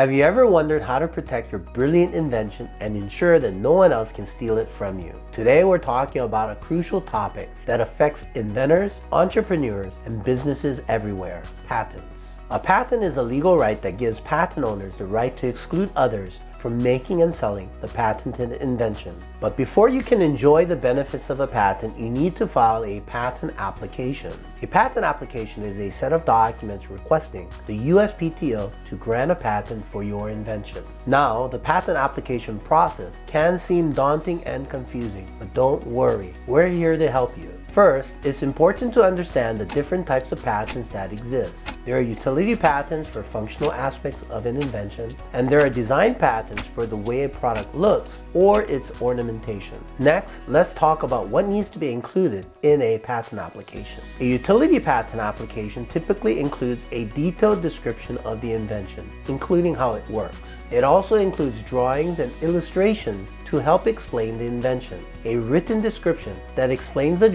Have you ever wondered how to protect your brilliant invention and ensure that no one else can steal it from you? Today we're talking about a crucial topic that affects inventors, entrepreneurs, and businesses everywhere, patents. A patent is a legal right that gives patent owners the right to exclude others from making and selling the patented invention. But before you can enjoy the benefits of a patent, you need to file a patent application. A patent application is a set of documents requesting the USPTO to grant a patent for your invention. Now, the patent application process can seem daunting and confusing, but don't worry, we're here to help you. First, it's important to understand the different types of patents that exist. There are utility patents for functional aspects of an invention, and there are design patents for the way a product looks or its ornamentation. Next, let's talk about what needs to be included in a patent application. A utility patent application typically includes a detailed description of the invention, including how it works. It also includes drawings and illustrations to help explain the invention, a written description that explains the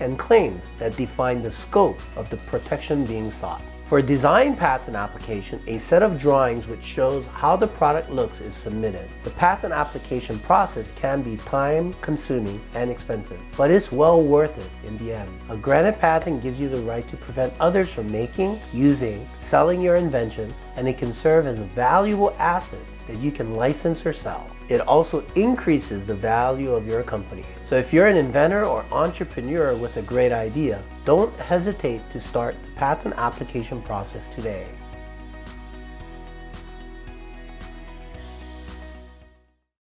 and claims that define the scope of the protection being sought. For a design patent application, a set of drawings which shows how the product looks is submitted. The patent application process can be time consuming and expensive, but it's well worth it in the end. A granted patent gives you the right to prevent others from making, using, selling your invention, and it can serve as a valuable asset that you can license or sell. It also increases the value of your company. So if you're an inventor or entrepreneur with a great idea, don't hesitate to start the patent application process today.